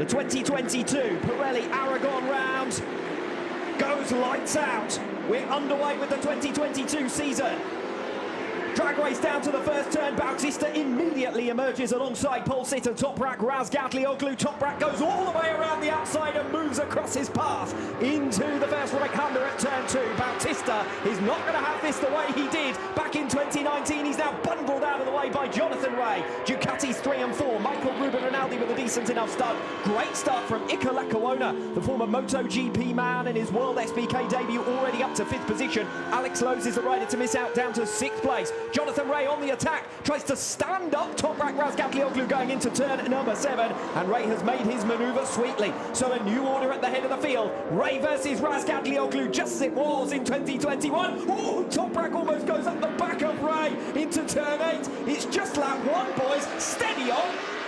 The 2022 Pirelli Aragon round goes lights out. We're underway with the 2022 season. Drag race down to the first turn. Bautista immediately emerges alongside pole sitter Toprak Razgatlioglu. Toprak goes all the way around the outside and moves across his path into the first right hander at turn two. Bautista is not going to have this the way he did back in 2019. He's now bundled out of the way by Jonathan Rea. Ducati's three and four. Michael Ruben Rinaldi with a decent enough start. Great start from Iker Lecuona, the former MotoGP man in his World SBK debut, already up to fifth position. Alex Lowes is the rider to miss out down to sixth place. Jonathan Rea on the attack, tries to stand up Toprak Razgatlioglu going into turn number seven, and Rea has made his manoeuvre sweetly. So a new order at the head of the field. Rea versus Razgatlioglu, just as it was in 2021. Ooh, Toprak almost goes up the back of Rea into turn eight. It's just lap one, boys. Steady on.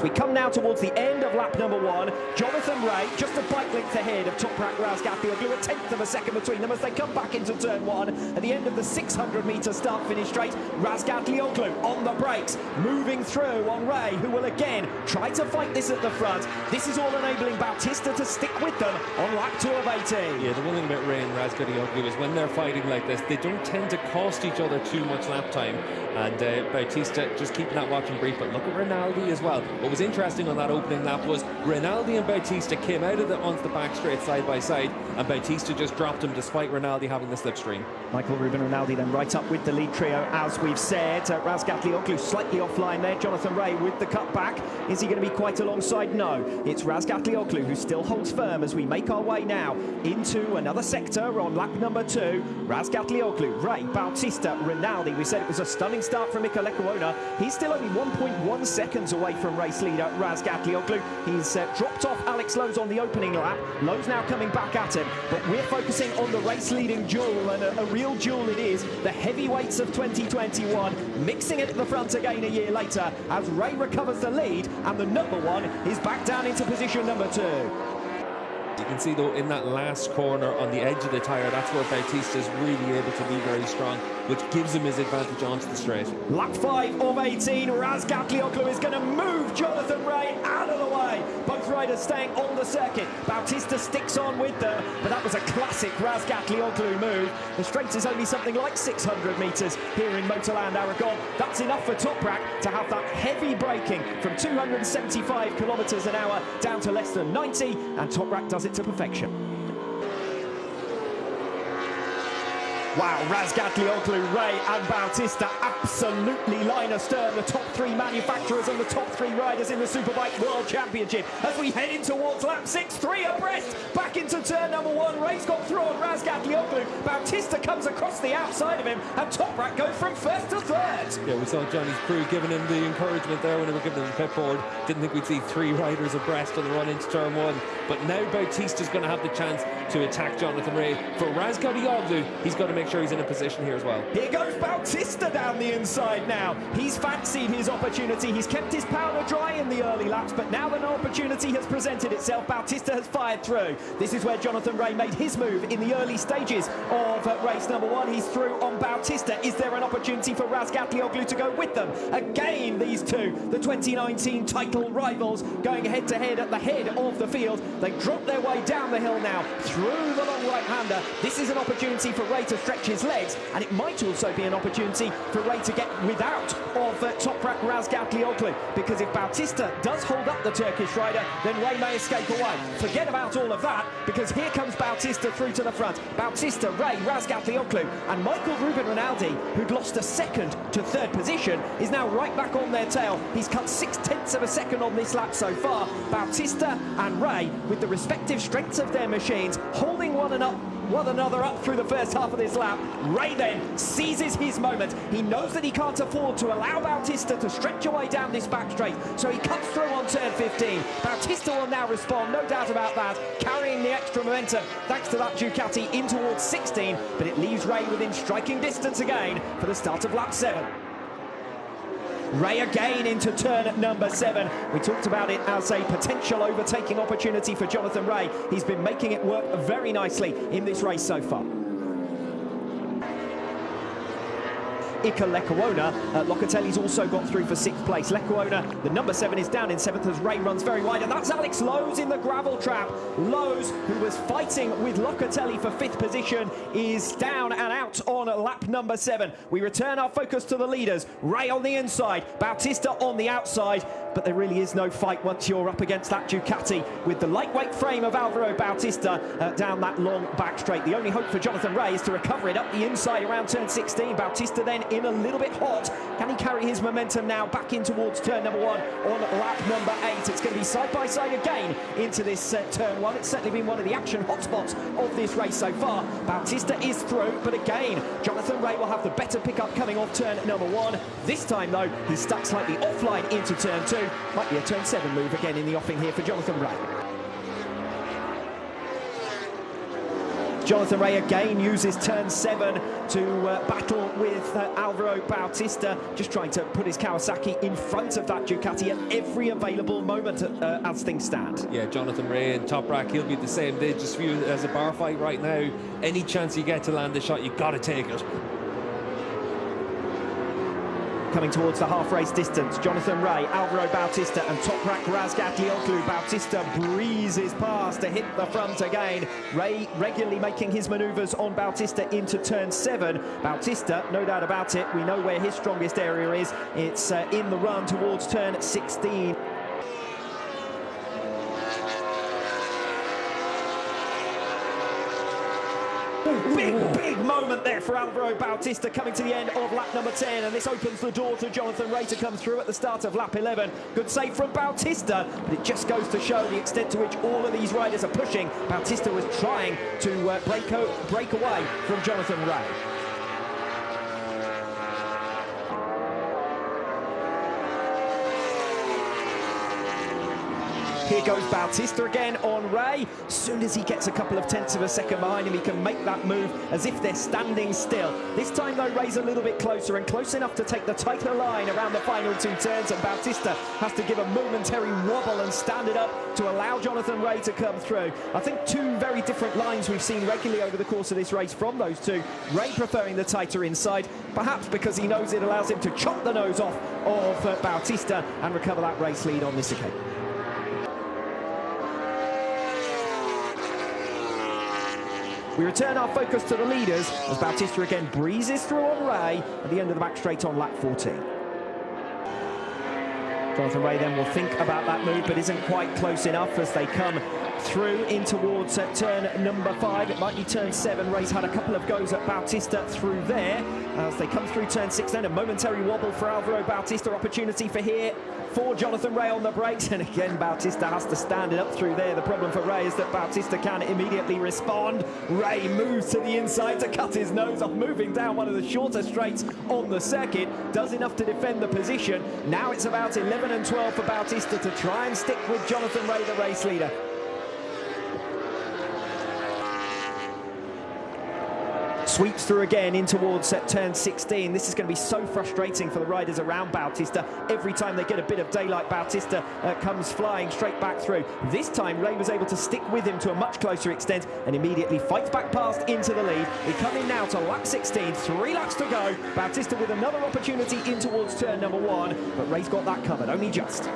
As we come now towards the end of lap number one, Jonathan Rea just a bike length ahead of Toprak Razgatlioglu, a tenth of a second between them as they come back into turn one. At the end of the 600 metre start finish straight, Razgatlioglu on the brakes, moving through on Rea, who will again try to fight this at the front. This is all enabling Bautista to stick with them on lap two of 18. Yeah, the one thing about Rea and Razgatlioglu is when they're fighting like this, they don't tend to cost each other too much lap time. And uh, Bautista just keeping that watching brief. But look at Rinaldi as well. What was interesting on that opening lap was Rinaldi and Bautista came out of the onto the back straight side by side, and Bautista just dropped him despite Rinaldi having the slipstream. Michael Ruben Rinaldi then right up with the lead trio, as we've said. Uh, Razgatlioglu slightly offline there. Jonathan Rea with the cutback. Is he going to be quite alongside? No. It's Razgatlioglu who still holds firm as we make our way now into another sector on lap number two. Razgatlioglu, Rea, Bautista, Rinaldi. We said it was a stunning start from Iker Lecuona. He's still only 1.1 seconds away from race leader Raz Razgatlioglu. He's uh, dropped off Alex Lowes on the opening lap. Lowe's now coming back at him, but we're focusing on the race-leading duel, and a, a real duel it is. The heavyweights of 2021 mixing it at the front again a year later as Rea recovers the lead, and the number one is back down into position number two. You can see though in that last corner on the edge of the tyre, that's where Bautista is really able to be very strong, which gives him his advantage onto the straight. Lap 5 of 18, Razgatlioglu is going to move Jonathan Rea out of the way. Both riders staying on the circuit. Bautista sticks on with them, but that was a classic Razgatlioglu move. The straight is only something like 600 metres here in Motorland Aragon. That's enough for Toprak to have that heavy braking from 275 kilometres an hour down to less than 90, and Toprak does it to perfection. Wow, Razgatlioglu, Rea and Bautista absolutely line astern the top three manufacturers and the top three riders in the Superbike World Championship as we head in towards lap six, three abreast, back into turn number one. Rea's got through on Razgatlioglu. Bautista comes across the outside of him and Toprak goes from first to third. Yeah, we saw Johnny's crew giving him the encouragement there when they were giving him the pit board. Didn't think we'd see three riders abreast on the run into turn one. But now Bautista's going to have the chance to attack Jonathan Rea. For Razgatlioglu, he's got to make sure he's in a position here as well. Here goes Bautista down the inside now. He's fancied his opportunity. He's kept his powder dry in the early laps, but now an opportunity has presented itself. Bautista has fired through. This is where Jonathan Rea made his move in the early stages of uh, race number one. He's through on Bautista. Is there an opportunity for Razgatlioglu to go with them? Again, these two, the 2019 title rivals, going head-to-head -head at the head of the field. They drop their way down the hill now, through the long right-hander. This is an opportunity for Rea to stretch his legs, and it might also be an opportunity for Rea to get without of uh, Toprak Razgatlioglu, because if Bautista does hold up the Turkish rider, then Rea may escape away. Forget about all of that, because here comes Bautista through to the front. Bautista, Rea, Razgatlioglu, and Michael Ruben Rinaldi, who'd lost a second to third position, is now right back on their tail. He's cut six tenths of a second on this lap so far. Bautista and Rea, with the respective strengths of their machines, holding one up one another up through the first half of this lap. Rea then seizes his moment. He knows that he can't afford to allow Bautista to stretch away down this back straight, so he cuts through on turn 15. Bautista will now respond, no doubt about that, carrying the extra momentum thanks to that Ducati in towards 16, but it leaves Rea within striking distance again for the start of lap 7. Rea again into turn number seven. We talked about it as a potential overtaking opportunity for Jonathan Rea. He's been making it work very nicely in this race so far. Iker Lecuona. Uh, Locatelli's also got through for sixth place. Lecuona, the number seven, is down in seventh as Rea runs very wide, and that's Alex Lowes in the gravel trap. Lowes, who was fighting with Locatelli for fifth position, is down and out on lap number seven. We return our focus to the leaders. Rea on the inside, Bautista on the outside, but there really is no fight once you're up against that Ducati with the lightweight frame of Alvaro Bautista uh, down that long back straight. The only hope for Jonathan Rea is to recover it up the inside around turn 16. Bautista then in a little bit hot. Can he carry his momentum now back in towards turn number one on lap number eight? It's going to be side by side again into this uh, turn one. It's certainly been one of the action hotspots of this race so far. Bautista is through, but again, Jonathan Rea will have the better pickup coming off turn number one. This time, though, he's stuck slightly offline into turn two. Might be a turn seven move again in the offing here for Jonathan Rea. Jonathan Rea again uses turn seven to uh, battle with uh, Alvaro Bautista, just trying to put his Kawasaki in front of that Ducati at every available moment uh, as things stand. Yeah, Jonathan Rea and Toprak, he'll be the same. They just view it as a bar fight right now. Any chance you get to land a shot, you've got to take it coming towards the half-race distance. Jonathan Rea, Alvaro Bautista and Toprak Razgatlioglu. Bautista breezes past to hit the front again. Rea regularly making his manoeuvres on Bautista into turn seven. Bautista, no doubt about it, we know where his strongest area is. It's uh, in the run towards turn 16. Big, big moment there for Alvaro Bautista coming to the end of lap number 10 and this opens the door to Jonathan Rea to come through at the start of lap 11. Good save from Bautista, but it just goes to show the extent to which all of these riders are pushing. Bautista was trying to uh, break, break away from Jonathan Rea. Here goes Bautista again on Rea. Soon as he gets a couple of tenths of a second behind him, he can make that move as if they're standing still. This time, though, Rea's a little bit closer and close enough to take the tighter line around the final two turns, and Bautista has to give a momentary wobble and stand it up to allow Jonathan Rea to come through. I think two very different lines we've seen regularly over the course of this race from those two. Rea preferring the tighter inside, perhaps because he knows it allows him to chop the nose off of uh, Bautista and recover that race lead on this occasion. We return our focus to the leaders as Bautista again breezes through on Rea at the end of the back straight on lap 14. Jonathan Rea then will think about that move but isn't quite close enough as they come through in towards uh, turn number five. It might be turn seven. Rea's had a couple of goes at Bautista through there. As they come through turn six then, a momentary wobble for Alvaro Bautista. Opportunity for here for Jonathan Rea on the brakes. And again, Bautista has to stand it up through there. The problem for Rea is that Bautista can immediately respond. Rea moves to the inside to cut his nose off, moving down one of the shorter straights on the circuit. Does enough to defend the position. Now it's about 11 and 12 for Bautista to try and stick with Jonathan Rea, the race leader. Sweeps through again in towards turn 16. This is going to be so frustrating for the riders around Bautista. Every time they get a bit of daylight, Bautista uh, comes flying straight back through. This time, Rea was able to stick with him to a much closer extent and immediately fights back past into the lead. We come in now to lap 16, three laps to go. Bautista with another opportunity in towards turn number one, but Rea's got that covered, only just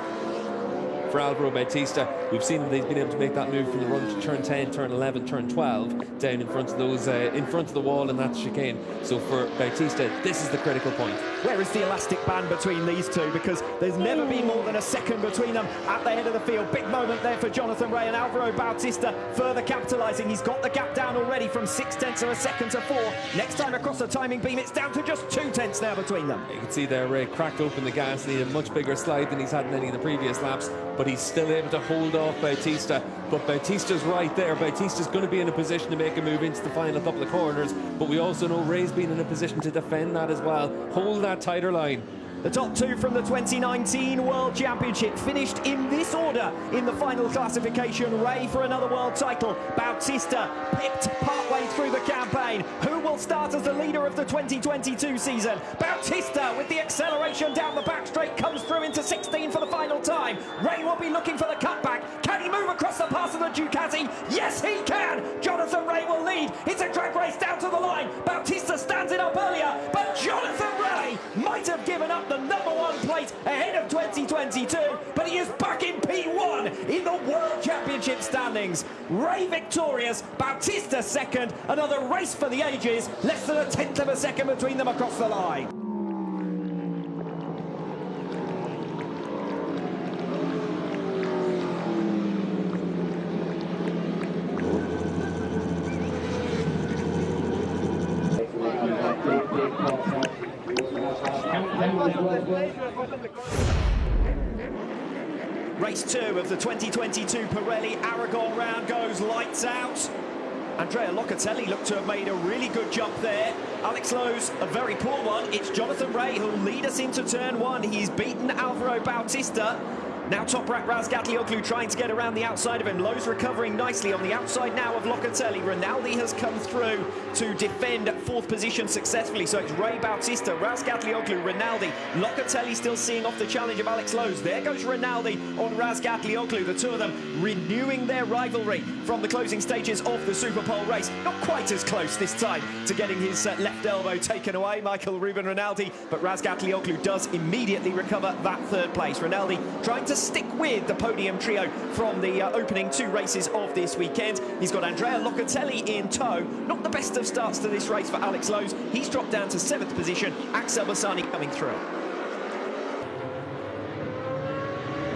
for Alvaro Bautista. We've seen that he's been able to make that move from the run to turn 10, turn 11, turn 12, down in front of those, uh, in front of the wall, and that's chicane. So for Bautista, this is the critical point. Where is the elastic band between these two? Because there's never been more than a second between them at the head of the field. Big moment there for Jonathan Rea and Alvaro Bautista further capitalising. He's got the gap down already from six tenths of a second to four. Next time across the timing beam, it's down to just two tenths now between them. You can see there, Rea cracked open the gas, needed a much bigger slide than he's had in any of the previous laps, but he's still able to hold off Bautista. But Bautista's right there. Bautista's going to be in a position to make a move into the final couple of corners. But we also know Rea's been in a position to defend that as well. Hold that tighter line. The top two from the 2019 World Championship finished in this order in the final classification. Rea for another world title. Bautista pipped partway through the campaign. Who will start as the leader of the 2022 season? Bautista with the acceleration down the back straight comes through into 16 for the final time. Rea will be looking for the cutback. Can he move across the pass of the Ducati? Yes, he can. Jonathan Rea will lead. It's a drag race down to the line. Bautista stands it up earlier, but Jonathan Rea might have given up the number one plate ahead of 2022, but he is back in P1 in the World Championship standings. Rea victorious, Bautista second, another race for the ages, less than a tenth of a second between them across the line. Race two of the 2022 Pirelli Aragon round goes lights out. Andrea Locatelli looked to have made a really good jump there. Alex Lowes, a very poor one. It's Jonathan Rea who'll lead us into turn one. He's beaten Alvaro Bautista. Now top Toprak Razgatlioglu trying to get around the outside of him. Lowes recovering nicely on the outside now of Locatelli. Rinaldi has come through to defend fourth position successfully. So it's Rea Bautista, Razgatlioglu, Rinaldi. Locatelli still seeing off the challenge of Alex Lowes. There goes Rinaldi on Razgatlioglu. The two of them renewing their rivalry from the closing stages of the Super Superpole race. Not quite as close this time to getting his uh, left elbow taken away, Michael Ruben Rinaldi. But Razgatlioglu does immediately recover that third place. Rinaldi trying to stick with the podium trio from the uh, opening two races of this weekend. He's got Andrea Locatelli in tow. Not the best of starts to this race for Alex Lowes. He's dropped down to seventh position. Axel Bassani coming through.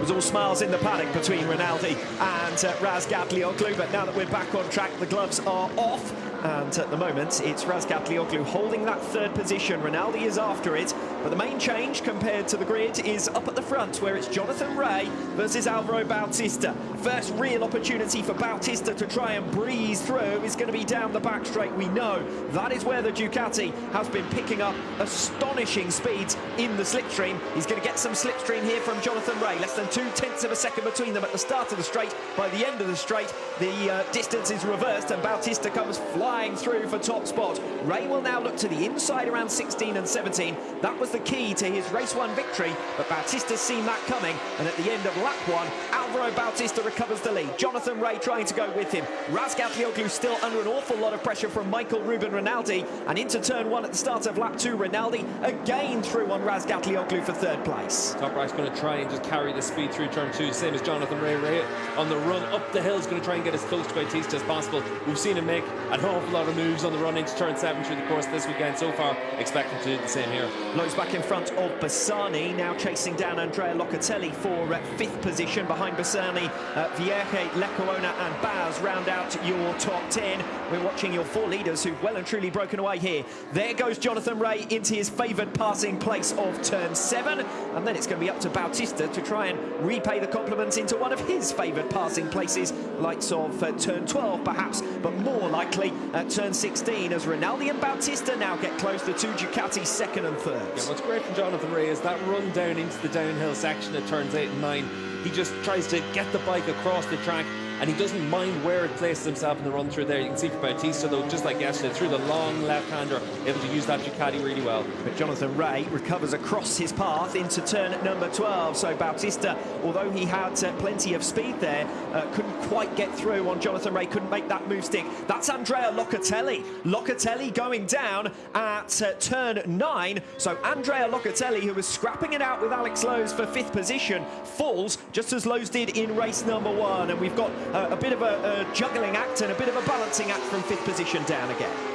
It was all smiles in the paddock between Rinaldi and uh, Razgatlioglu, but now that we're back on track, the gloves are off. And at the moment, it's Razgatlioglu holding that third position. Rinaldi is after it, but the main change compared to the grid is up at the front, where it's Jonathan Rea versus Alvaro Bautista. First real opportunity for Bautista to try and breeze through is going to be down the back straight. We know that is where the Ducati has been picking up astonishing speeds in the slipstream. He's going to get some slipstream here from Jonathan Rea. Less than two tenths of a second between them at the start of the straight. By the end of the straight, the uh, distance is reversed and Bautista comes flying through for top spot. Rea will now look to the inside around 16 and 17. That was the key to his race one victory, but Bautista's seen that coming. And at the end of lap one, Alvaro Bautista recovers the lead. Jonathan Rea trying to go with him. Razgatlioglu still under an awful lot of pressure from Michael Ruben Rinaldi. And into turn one at the start of lap two, Rinaldi again through on Razgatlioglu for third place. Toprak's going to try and just carry the speed through turn two, same as Jonathan. Rea on the run up the hill is going to try and get as close to Bautista as possible. We've seen him make an awful lot of moves on the run into turn seven through the course this weekend so far. Expect him to do the same here. Lowes back in front of Bassani, now chasing down Andrea Locatelli for uh, fifth position. Behind Bassani, uh, Vierge, Lecuona and Baz round out your top 10. We're watching your four leaders who've well and truly broken away here. There goes Jonathan Rea into his favoured passing place of turn seven. And then it's going to be up to Bautista to try and repay the compliments into one of his favoured passing places, likes of uh, turn 12 perhaps, but more likely at turn 16 as Rinaldi and Bautista now get close to two Ducati second and third. What's great from Jonathan Rea is that run down into the downhill section at turns 8 and 9. He just tries to get the bike across the track and he doesn't mind where it places himself in the run through there. You can see for Bautista, though, just like yesterday, through the long left-hander, able to use that Ducati really well. But Jonathan Rea recovers across his path into turn number 12. So Bautista, although he had uh, plenty of speed there, uh, couldn't quite get through on Jonathan Rea, couldn't make that move stick. That's Andrea Locatelli. Locatelli going down at uh, turn 9. So Andrea Locatelli, who was scrapping it out with Alex Lowes for fifth position, falls just as Lowes did in race number one. And we've got a bit of a, a juggling act and a bit of a balancing act from fifth position down again.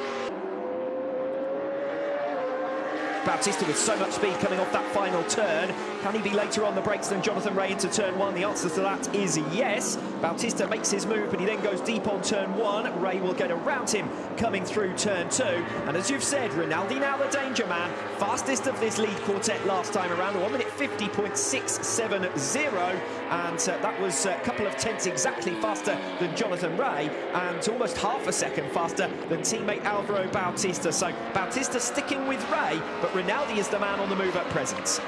Bautista with so much speed coming off that final turn. Can he be later on the brakes than Jonathan Rea into turn one? The answer to that is yes. Bautista makes his move, but he then goes deep on turn one. Rea will get around him coming through turn two. And as you've said, Rinaldi now the danger man. Fastest of this lead quartet last time around, 1 minute 50.670. And uh, that was a couple of tenths exactly faster than Jonathan Rea and almost half a second faster than teammate Alvaro Bautista. So Bautista sticking with Rea, but Rinaldi is the man on the move at present.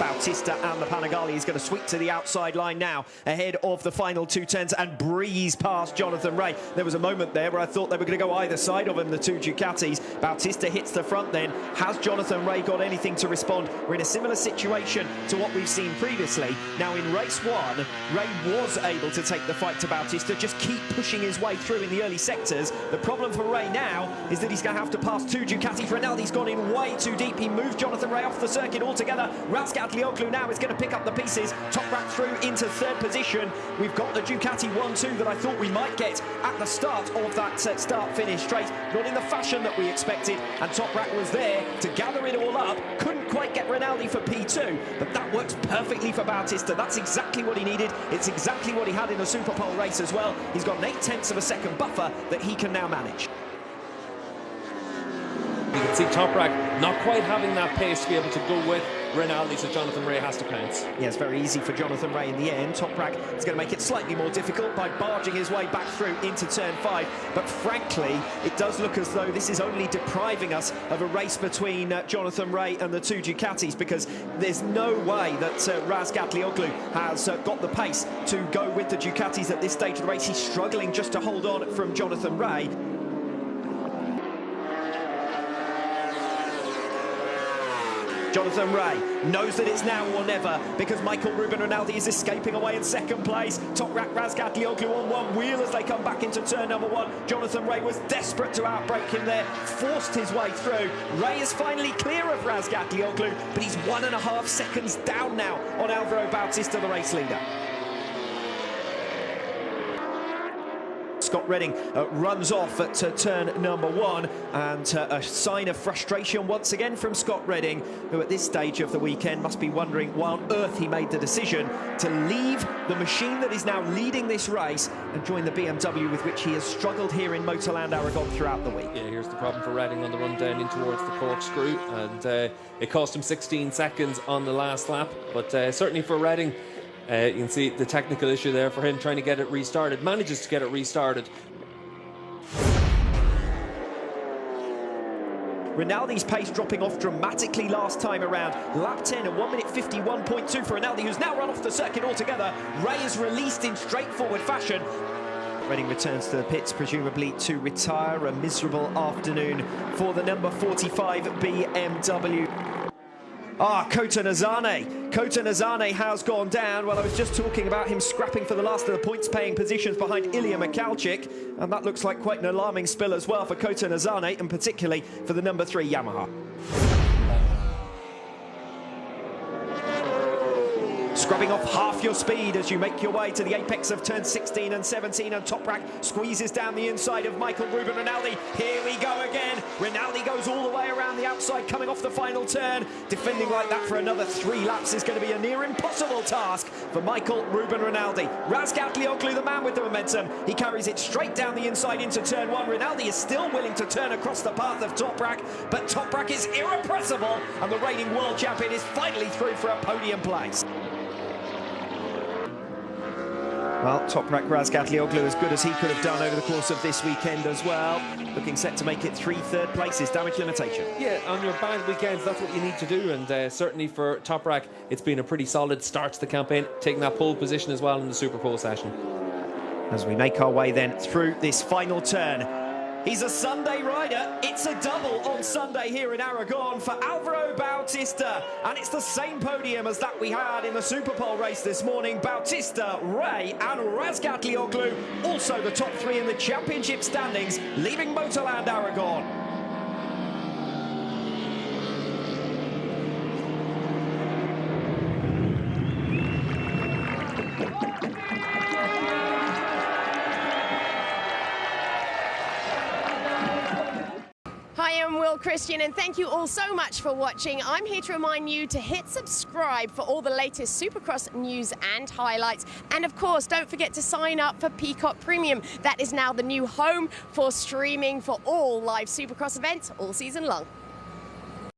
Bautista and the Panigale is going to sweep to the outside line now ahead of the final two turns and breeze past Jonathan Rea. There was a moment there where I thought they were going to go either side of him, the two Ducatis. Bautista hits the front then. Has Jonathan Rea got anything to respond? We're in a similar situation to what we've seen previously. Now in race one, Rea was able to take the fight to Bautista, just keep pushing his way through in the early sectors. The problem for Rea now is that he's going to have to pass two Ducatis. Rinaldi's gone in way too deep. He moved Jonathan Rea off the circuit altogether. Razgat Razgatlioglu now is going to pick up the pieces. Top Toprak through into third position. We've got the Ducati 1-2 that I thought we might get at the start of that start-finish straight. Not in the fashion that we expected. And Toprak was there to gather it all up. Couldn't quite get Rinaldi for P2, but that works perfectly for Bautista. That's exactly what he needed. It's exactly what he had in the Superpole race as well. He's got an eight tenths of a second buffer that he can now manage. You can see Toprak not quite having that pace to be able to go with Rinaldi, so Jonathan Rea has to pounce. Yeah, it's very easy for Jonathan Rea in the end. Toprak is going to make it slightly more difficult by barging his way back through into turn five. But frankly, it does look as though this is only depriving us of a race between uh, Jonathan Rea and the two Ducatis because there's no way that uh, Razgatlioglu has uh, got the pace to go with the Ducatis at this stage of the race. He's struggling just to hold on from Jonathan Rea. Jonathan Rea knows that it's now or never because Michael Ruben Rinaldi is escaping away in second place. Toprak Razgatlioglu on one wheel as they come back into turn number one. Jonathan Rea was desperate to outbreak him there, forced his way through. Rea is finally clear of Razgatlioglu, but he's one and a half seconds down now on Alvaro Bautista, the race leader. Scott Redding uh, runs off at uh, turn number one. And uh, a sign of frustration once again from Scott Redding who at this stage of the weekend must be wondering why on earth he made the decision to leave the machine that is now leading this race and join the BMW with which he has struggled here in Motorland Aragon throughout the week. Yeah, here's the problem for Redding on the run down in towards the corkscrew. And uh, it cost him 16 seconds on the last lap. But uh, certainly for Redding uh, you can see the technical issue there for him trying to get it restarted. Manages to get it restarted. Rinaldi's pace dropping off dramatically last time around. Lap 10 and 1 minute 51.2 for Rinaldi, who's now run off the circuit altogether. Rea is released in straightforward fashion. Redding returns to the pits, presumably to retire. A miserable afternoon for the number 45 BMW. Ah, Kohta Nozane. Kohta Nozane has gone down. Well, I was just talking about him scrapping for the last of the points-paying positions behind Ilya Mikhalchik, and that looks like quite an alarming spill as well for Kohta Nozane, and particularly for the number three Yamaha. Scrubbing off half your speed as you make your way to the apex of turn 16 and 17 and Toprak squeezes down the inside of Michael Ruben Rinaldi. Here we go again. Rinaldi goes all the way around the outside coming off the final turn. Defending like that for another three laps is going to be a near impossible task for Michael Ruben Rinaldi. Razgatlioglu, the man with the momentum. He carries it straight down the inside into turn one. Rinaldi is still willing to turn across the path of Toprak, but Toprak is irrepressible and the reigning world champion is finally through for a podium place. Well, Toprak Razgatlioglu as good as he could have done over the course of this weekend as well. Looking set to make it three third places, damage limitation. Yeah, on your bad weekends, that's what you need to do. And uh, certainly for Toprak, it's been a pretty solid start to the campaign, taking that pole position as well in the Super Pole session. As we make our way then through this final turn, He's a Sunday rider. It's a double on Sunday here in Aragon for Alvaro Bautista. And it's the same podium as that we had in the Super Superpole race this morning. Bautista, Rea and Razgatlioglu. Also the top three in the championship standings, leaving Motorland Aragon. Will Christian, and thank you all so much for watching. I'm here to remind you to hit subscribe for all the latest Supercross news and highlights. And of course, don't forget to sign up for Peacock Premium. That is now the new home for streaming for all live Supercross events all season long.